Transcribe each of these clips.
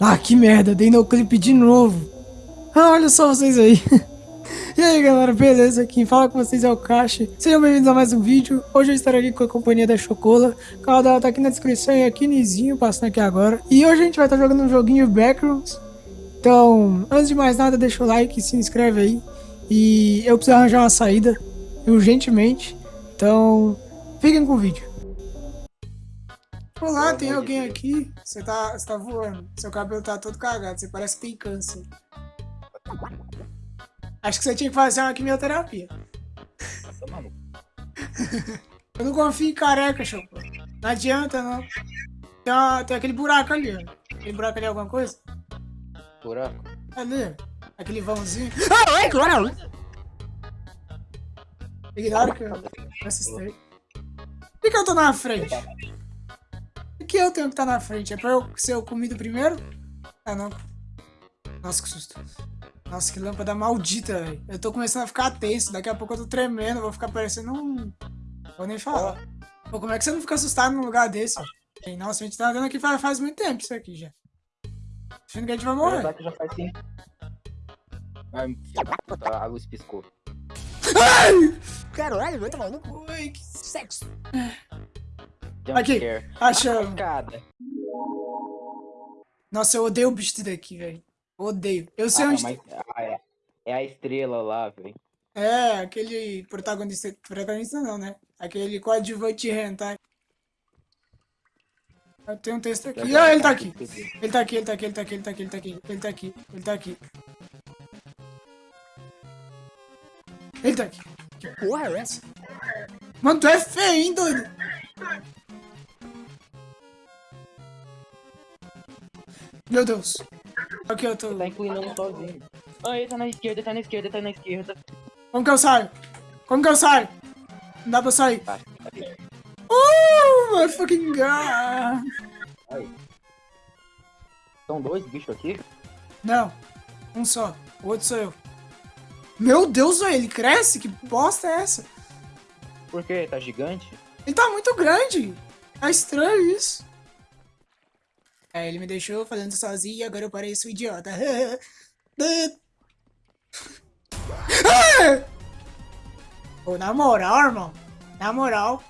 Ah, que merda, dei no clipe de novo. Ah, olha só vocês aí. E aí galera, beleza? Quem fala com vocês é o Caixa. Sejam bem-vindos a mais um vídeo. Hoje eu estarei aqui com a companhia da Chocola. O canal dela tá aqui na descrição e aqui Nizinho, passando aqui agora. E hoje a gente vai estar jogando um joguinho Backrooms. Então, antes de mais nada, deixa o like, se inscreve aí. E eu preciso arranjar uma saída, urgentemente. Então, fiquem com o vídeo. Olá, tem alguém aqui? Você tá, você tá voando. Seu cabelo tá todo cagado, você parece que tem câncer. Acho que você tinha que fazer uma quimioterapia. Tá maluco. Eu não confio em careca, show. Não adianta, não. Tem, uma- tem aquele buraco ali, ó. Aquele buraco ali é alguma coisa? Buraco. Ali. Aquele vãozinho. Ah, ai, claro! Ignora que eu assustei. Por que eu tô na frente? Por que eu tenho que estar na frente? É pra eu ser o comido primeiro? Ah, não. Nossa, que susto. Nossa, que lâmpada maldita, velho. Eu tô começando a ficar tenso. Daqui a pouco eu tô tremendo. Vou ficar parecendo um... Vou nem falar. Pô, como é que você não fica assustado num lugar desse? Nossa, a gente tá andando aqui faz, faz muito tempo isso aqui já. Achando que a gente vai morrer. Verdade já faz sim. Ai, da puta, a luz piscou. Caralho, vai tomar no cu. Ai, que sexo. Jump Aqui, scare. achamos. Facada. Nossa, eu odeio o bicho daqui, velho. Odeio. Eu sei Ah, onde... mas, ah, é. é a estrela lá, velho. É, aquele protagonista... Protagonista não, né? Aquele coadjuvante. Eu tenho um texto aqui. Ah, ele tá aqui. Ele tá aqui, ele tá aqui, ele tá aqui, ele tá aqui, ele tá aqui, ele tá aqui, ele tá aqui. Ele tá aqui. Que porra é essa? Mano, tu é feio, hein, doido? Meu Deus. Aqui eu tô. Tá inclinando sozinho. Ah, ele tá na esquerda, tá na esquerda, tá na esquerda. Como que eu saio? Como que eu saio? Não dá pra sair. Tá? Oh, my fucking god. Aí. São dois bichos aqui? Não, um só. O outro sou eu. Meu Deus, velho, ele cresce? Que bosta é essa? Por quê? Tá gigante? Ele tá muito grande. É estranho isso. É, ele me deixou falando sozinho e agora eu pareço um idiota. Pô, na moral, irmão. Na moral.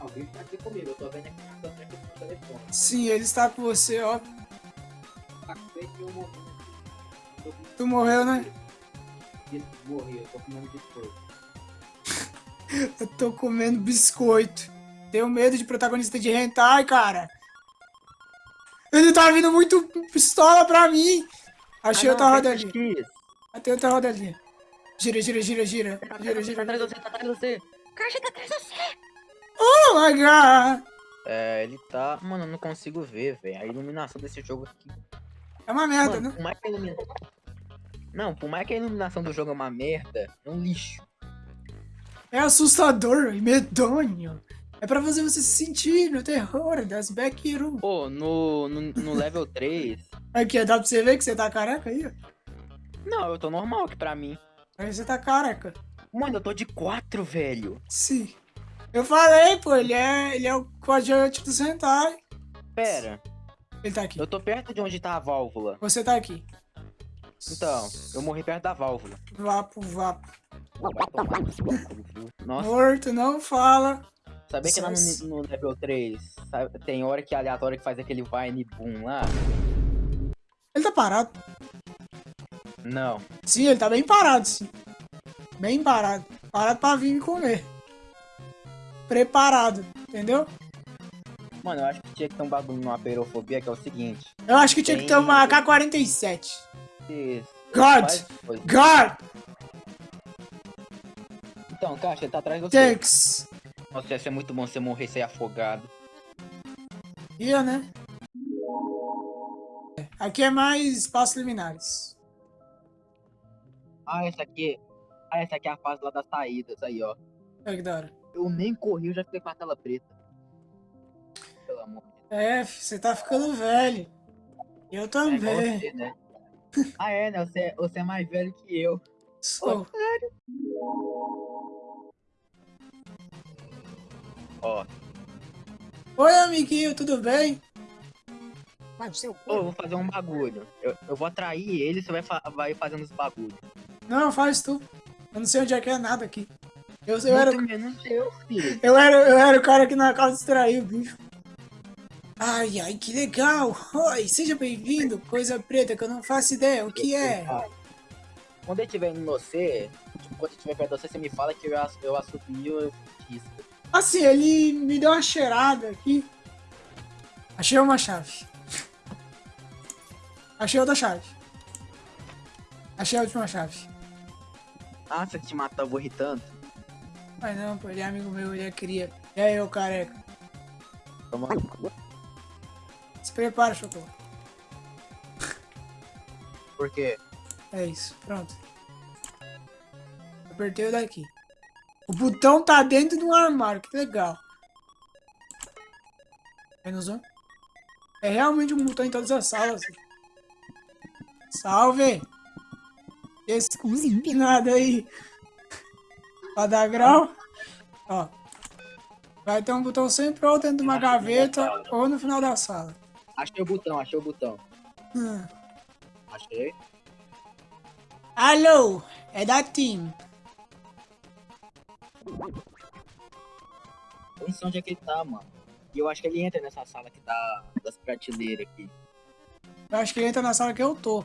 Alguém tá aqui comigo, eu tô vendo aqui na câmera aqui no telefone. Sim, ele está com você, ó. Eu Tu morreu, né? morri, eu tô comendo biscoito. Eu tô comendo biscoito. Tenho medo de protagonista de hentai, cara. Ele tá vindo muito pistola pra mim. Achei outra roda ali. X. Ah, Tem outra roda ali. Gira, gira, gira, gira. Gira, Tá gira. atrás de você, tá atrás de você. Oh my god. É, ele tá. Mano, eu não consigo ver, velho. A iluminação desse jogo aqui. É uma merda, Mano, né? por mais que a iluminação. Não, por mais que a iluminação do jogo é uma merda, é um lixo. É assustador e medonho. É pra fazer você se sentir no terror das backrooms. Pô, no, no, no level 3. Aqui, dá pra você ver que você tá careca aí. Não, eu tô normal aqui pra mim. Aí você tá careca. Mano, eu tô de 4, velho. Sim. Eu falei, pô, ele é, ele é o coadjuvante do hentai. Pera, Ele tá aqui. eu tô perto de onde tá a válvula. Você tá aqui. Então, eu morri perto da válvula. Vapo, vapo. Nossa, Morto, não fala. Sabia que lá no, no level 3 sabe, tem hora que é aleatório que faz aquele Vine Boom lá? Ele tá parado. Não. Sim, ele tá bem parado, sim. Bem parado. Parado pra vir me comer. Preparado, entendeu? Mano, eu acho que tinha que ter um bagulho numa perofobia que é o seguinte. Eu acho que tinha que ter uma AK-47. Isso. God! God! Então, Caixa, ele tá atrás você. Thanks! Nossa, ia ser muito bom você morrer sem afogado. Ia, né? Aqui é mais passos liminares. Ah, essa aqui. Ah, essa aqui é a fase lá das saídas aí, ó. Olha que da hora. Eu nem corri, eu já fiquei com a tela preta. Pelo amor de Deus. É, você tá ficando velho. Eu É também. você, né? ah, é, né? Você, você é mais velho que eu. Sou. Ó, Oi, amiguinho, tudo bem? Vai, seu Ô, eu vou fazer um bagulho. Eu, eu vou atrair ele, você vai, fa vai fazendo os bagulhos. Não, faz tu. Eu não sei onde é que é nada aqui. Eu, eu, era, filho. eu, era, eu era o cara que na casa distraiu o bicho. Ai, ai, que legal! Oi, seja bem-vindo, coisa preta que eu não faço ideia o que é. Quando ele estiver em você, tipo, quando ele estiver perto de você, você me fala que eu, eu assumi o disco. Assim, ele me deu uma cheirada aqui. Achei uma chave. Achei outra chave. Achei a última chave. Ah, você te matava irritando? Mas não, pô, ele é amigo meu, ele é cria. E aí, ô careca? Toma. Se prepara, chocolate. Por quê? É isso, pronto. Apertei o daqui. O botão tá dentro de um armário, que legal. Menos um. É realmente um botão em todas as salas. Salve! Esse empinado aí. Pra dar grau. Ó. Vai ter um botão sempre ou dentro de uma gaveta ou no final da sala. Achei o botão, achei o botão. Hum. Achei. Alô, é da Team. Eu não sei onde é que ele tá, mano. E eu acho que ele entra nessa sala que tá das prateleiras aqui. Eu acho que ele entra na sala que eu tô.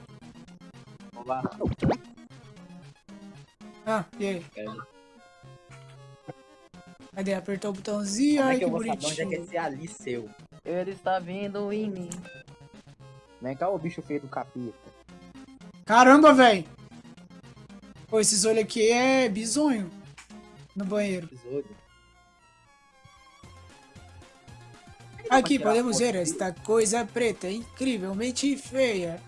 Vamos lá. Ah, e aí? É. Cadê? Apertou o botãozinho, Como é ai que que eu vou saber onde é que é bonitinho. esse ali seu? Ele está vindo em mim. Vem cá, o bicho feio do capeta. Caramba, velho. Pô, esses olhos aqui é bizonho. No banheiro. Aqui podemos ver esta coisa preta, incrivelmente feia.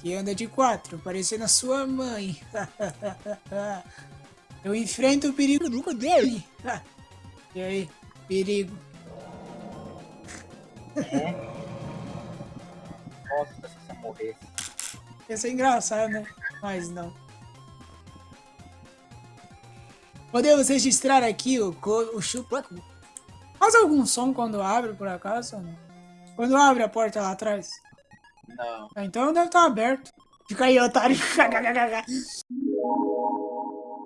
Que anda de quatro, parecendo a sua mãe. Eu enfrento o perigo nunca dele. E aí, perigo. Nossa, se você morrer. Ia ser engraçado, né? Mas não. Podemos registrar aqui o, o chupacu. Faz algum som quando abre, por acaso? não? Quando abre a porta lá atrás? Não. Ah, Então deve estar aberto. Fica aí, otário.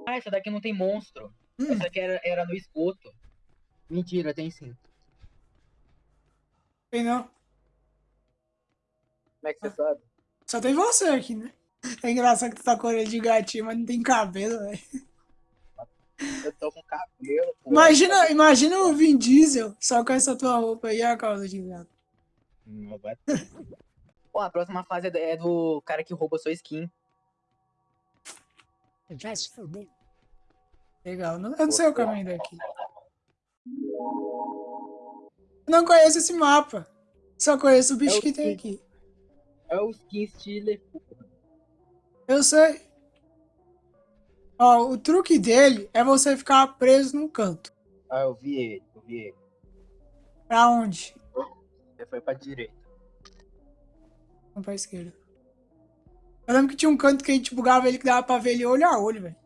Ah, essa daqui não tem monstro. Hum. Essa aqui era, era no esgoto. Mentira, tem sim. Tem não. Como é que você sabe? Só tem você aqui, né? É engraçado que tu tá com orelha de gatinho, mas não tem cabelo, velho. Eu tô com cabelo, pô. Imagina, imagina o Vin Diesel só com essa tua roupa aí a causa de gato. Pô, a próxima fase é do- é do cara que rouba sua skin. Já se fudeu. Legal, não- eu não sei o caminho daqui. Não conheço esse mapa. Só conheço o bicho É o que tem aqui. É o skin Stealer. Eu sei. Ó, o truque dele é você ficar preso num canto. Ah, eu vi ele, eu vi ele. Pra onde? Você foi pra direita. Não pra esquerda. Eu lembro que tinha um canto que a gente bugava ele que dava pra ver ele olho a olho, velho.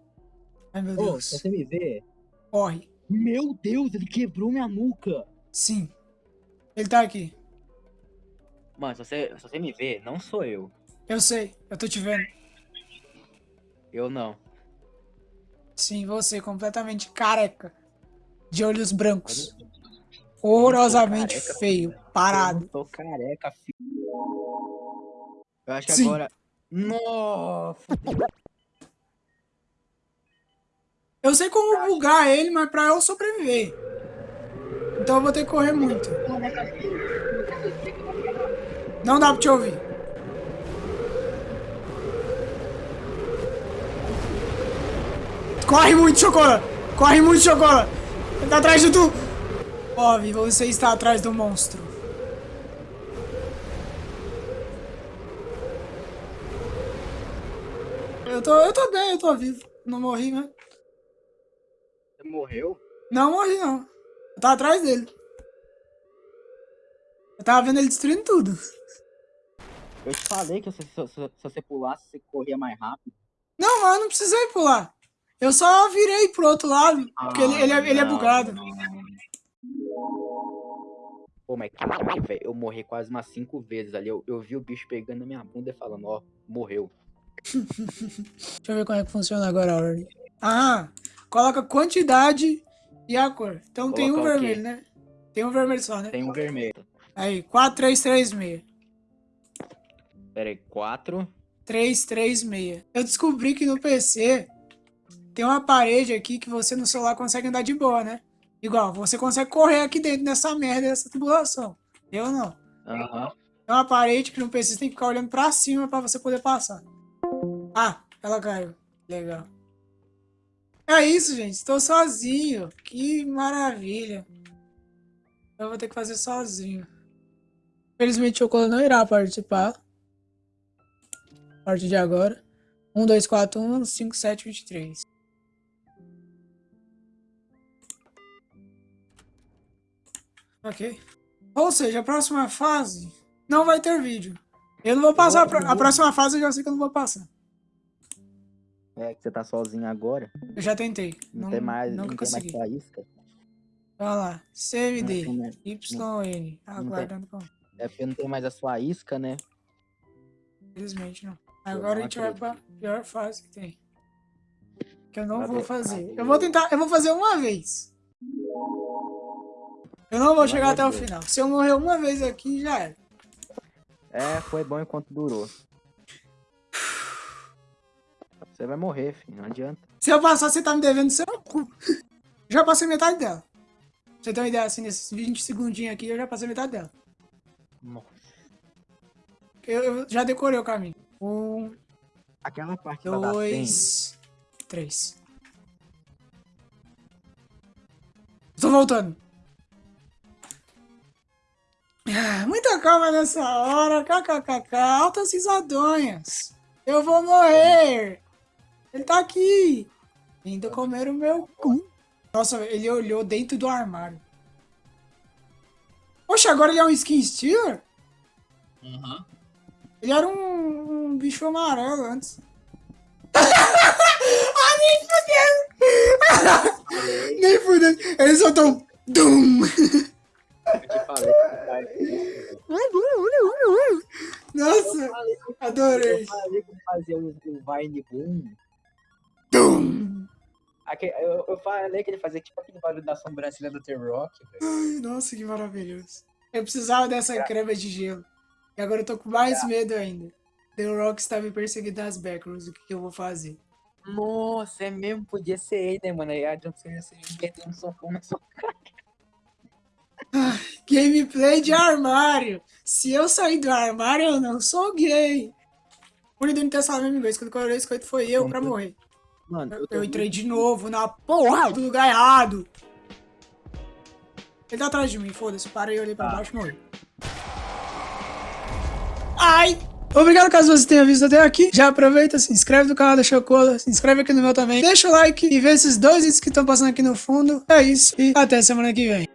Ai, meu Ô, Deus. se você me vê. Corre. Meu Deus, ele quebrou minha nuca. Sim. Ele tá aqui. Mano, se você, se você me vê, não sou eu. Eu sei. Eu tô te vendo. Eu não. Sim, você, completamente careca. De olhos brancos. Eu Horrorosamente careca, feio. Eu Parado. não tô careca, filho. Eu acho que Sim. agora. Nossa! Eu sei como bugar ele, mas pra eu sobreviver. Então eu vou ter que correr muito. Não dá pra te ouvir. Corre muito, Chocola! Corre muito, Chocola! Ele tá atrás de tu! Ove, você está atrás do monstro. Eu tô, eu tô bem, eu tô vivo. Não morri, né? Você morreu? Não morri, não. Eu tava atrás dele. Eu tava vendo ele destruindo tudo. Eu te falei que se, se- se- se você pulasse, você corria mais rápido. Não, mas eu não precisei pular. Eu só virei pro outro lado, porque ele, ele, é, ele é Ah, bugado. Pô, mas caralho, velho, eu morri quase umas cinco vezes ali. Eu, eu vi o bicho pegando na minha bunda e falando, ó, morreu. Deixa eu ver como é que funciona agora a ordem. Ah, coloca quantidade e a cor. Então tem um vermelho, né? Tem um vermelho só, né? Tem um vermelho. Aí, 4336. Pera aí, quatro. 336. Eu descobri que no PC tem uma parede aqui que você no celular consegue andar de boa, né? Igual, você consegue correr aqui dentro dessa merda, dessa tubulação. Eu não. Aham. É uma parede que no PC você tem que ficar olhando pra cima pra você poder passar. Ah, ela caiu. Legal. É isso, gente. Estou sozinho. Que maravilha. Eu vou ter que fazer sozinho. Infelizmente, o Chocola não irá participar. A partir de agora. 1, 2, 4, 1, 5, 7, 23. Ok. Ou seja, a próxima fase não vai ter vídeo. Eu não vou passar. A, a próxima fase eu já sei que eu não vou passar. É que você tá sozinho agora. Eu já tentei. Não, Não, tem mais, não tem mais consegui. sua isca. Olha lá. CMD. YN. Aguardando com. É porque não tem mais a sua isca, né? Infelizmente não. Agora a não gente vai pra acredito. pior fase que tem. Que eu não vou fazer. Eu vou tentar. Eu vou fazer uma vez. Eu não vou Vai chegar até o final. Se eu morrer uma vez aqui, já era. É, foi bom enquanto durou. Você vai morrer, filho. Não adianta. Se eu passar, você tá me devendo seu cu. Já passei metade dela. Pra você ter uma ideia, assim, nesses 20 segundinhos aqui, eu já passei metade dela. Nossa. Eu, eu já decorei o caminho. Um, Aquela parte dois, três. Tô voltando. Ah, Muita calma nessa hora. KKKK. Altas risadonhas. Eu vou morrer. Ele tá aqui. Indo comer o meu cu. Nossa, ele olhou dentro do armário. Poxa, agora ele é um skin stealer? Aham. Ele era um, um bicho amarelo antes. ah, nem fudendo! nem fudendo. Ele soltou um... Dum! Nossa, adorei. Eu falei que fazia o, o Vine Boom. Aque- eu, eu falei que ele fazia tipo aquele barulho da sobrancelha do The Rock, velho. Ai, nossa, que maravilhoso. Eu precisava dessa crema de gelo. E agora eu tô com mais medo ainda. The Rock está me perseguindo nas backrooms. O que, que eu vou fazer? Nossa, é mesmo, podia ser ele, né, mano? Aí a John Cena se metendo um socão na sua Gameplay de armário. Se eu sair do armário, eu não sou gay. Por não ter falado a mesma coisa. Quando eu olhei esse foi eu pra morrer. Mano, Eu, eu, entrei de novo na porra do lugar errado. Ele tá atrás de mim, foda-se. Parei, olhei pra Tá. baixo e morri. Ai! Obrigado caso você tenha visto até aqui. Já aproveita, se inscreve no canal da Chocola, se inscreve aqui no meu também. Deixa o like e vê esses dois vídeos que estão passando aqui no fundo. É isso e até semana que vem.